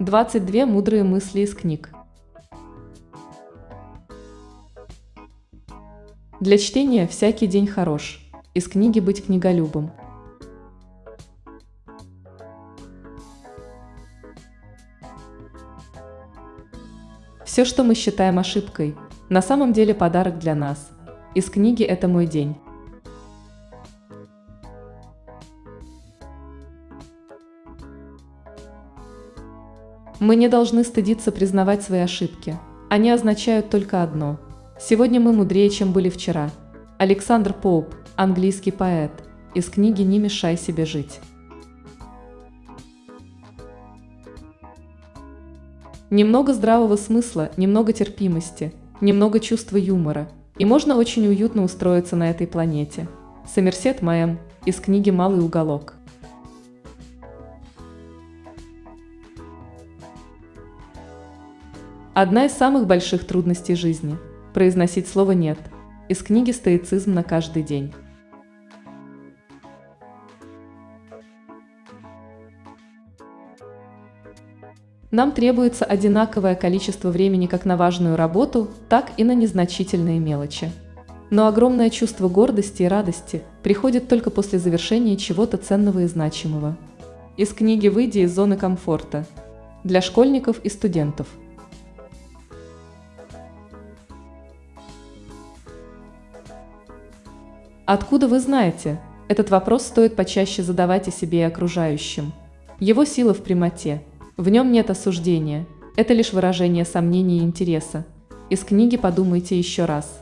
22 мудрые мысли из книг. Для чтения всякий день хорош. Из книги «Быть книголюбом». Все, что мы считаем ошибкой, на самом деле подарок для нас. Из книги «Это мой день». Мы не должны стыдиться признавать свои ошибки. Они означают только одно. Сегодня мы мудрее, чем были вчера. Александр Поуп, английский поэт, из книги «Не мешай себе жить». Немного здравого смысла, немного терпимости, немного чувства юмора, и можно очень уютно устроиться на этой планете. Сомерсет Мэм из книги «Малый уголок». Одна из самых больших трудностей жизни – произносить слово «нет» из книги «Стоицизм на каждый день». Нам требуется одинаковое количество времени как на важную работу, так и на незначительные мелочи. Но огромное чувство гордости и радости приходит только после завершения чего-то ценного и значимого. Из книги «Выйди из зоны комфорта» для школьников и студентов – Откуда вы знаете? Этот вопрос стоит почаще задавать и себе, и окружающим. Его сила в прямоте. В нем нет осуждения. Это лишь выражение сомнений и интереса. Из книги подумайте еще раз.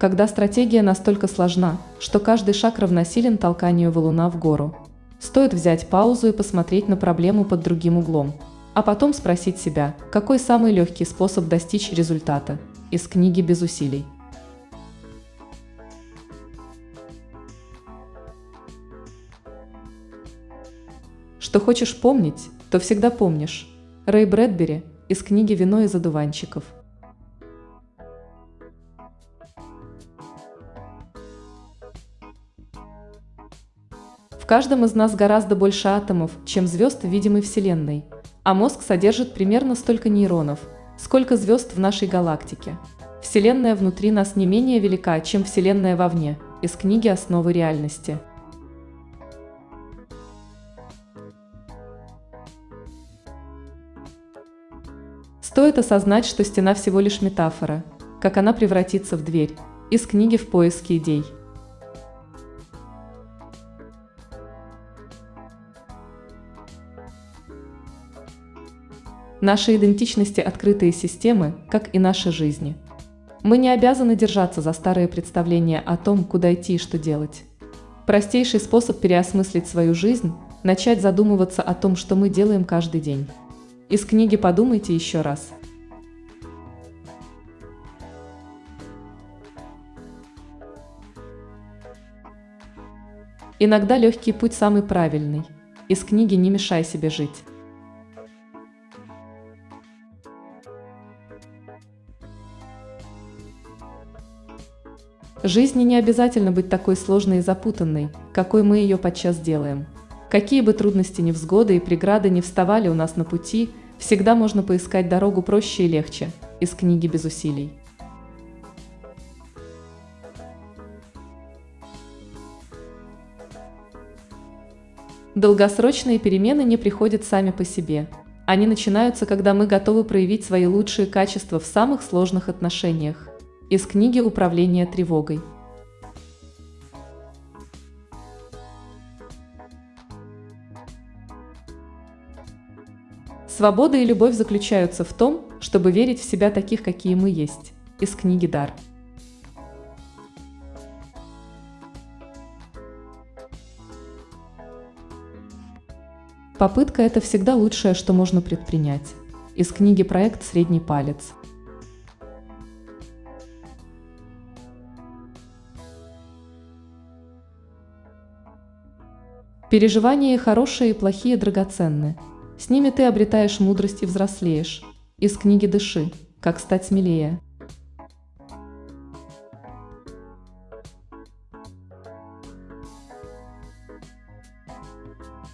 Когда стратегия настолько сложна, что каждый шаг равносилен толканию валуна в гору, стоит взять паузу и посмотреть на проблему под другим углом – а потом спросить себя, какой самый легкий способ достичь результата, из книги без усилий. Что хочешь помнить, то всегда помнишь. Рэй Брэдбери из книги «Вино из одуванчиков». В каждом из нас гораздо больше атомов, чем звезд в видимой Вселенной – а мозг содержит примерно столько нейронов, сколько звезд в нашей галактике. Вселенная внутри нас не менее велика, чем Вселенная вовне, из книги «Основы реальности». Стоит осознать, что стена всего лишь метафора, как она превратится в дверь, из книги «В поиске идей». Наши идентичности – открытые системы, как и наши жизни. Мы не обязаны держаться за старые представления о том, куда идти и что делать. Простейший способ переосмыслить свою жизнь – начать задумываться о том, что мы делаем каждый день. Из книги «Подумайте еще раз». Иногда легкий путь самый правильный. Из книги «Не мешай себе жить». Жизни не обязательно быть такой сложной и запутанной, какой мы ее подчас делаем. Какие бы трудности, невзгоды и преграды не вставали у нас на пути, всегда можно поискать дорогу проще и легче, из книги без усилий. Долгосрочные перемены не приходят сами по себе. Они начинаются, когда мы готовы проявить свои лучшие качества в самых сложных отношениях. Из книги «Управление тревогой». Свобода и любовь заключаются в том, чтобы верить в себя таких, какие мы есть. Из книги «Дар». Попытка – это всегда лучшее, что можно предпринять. Из книги «Проект «Средний палец». Переживания хорошие и плохие драгоценны. С ними ты обретаешь мудрость и взрослеешь. Из книги «Дыши. Как стать смелее».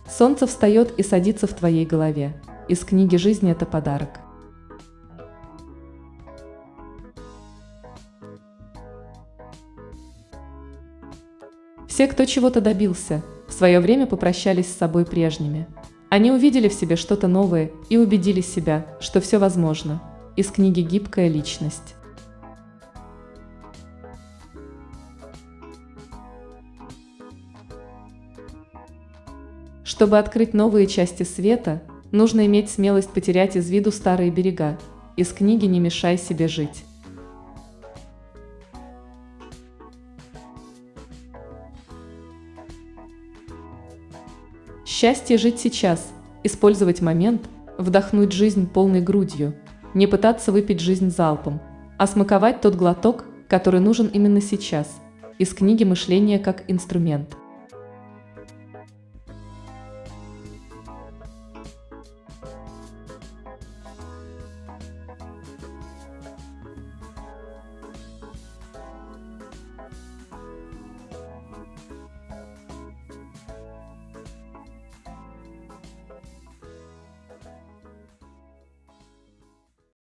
Солнце встает и садится в твоей голове. Из книги «Жизнь – это подарок». Все, кто чего-то добился, свое время попрощались с собой прежними. Они увидели в себе что-то новое и убедили себя, что все возможно. Из книги «Гибкая личность». Чтобы открыть новые части света, нужно иметь смелость потерять из виду старые берега. Из книги «Не мешай себе жить». Счастье жить сейчас, использовать момент, вдохнуть жизнь полной грудью, не пытаться выпить жизнь залпом, а смаковать тот глоток, который нужен именно сейчас. Из книги «Мышление как инструмент».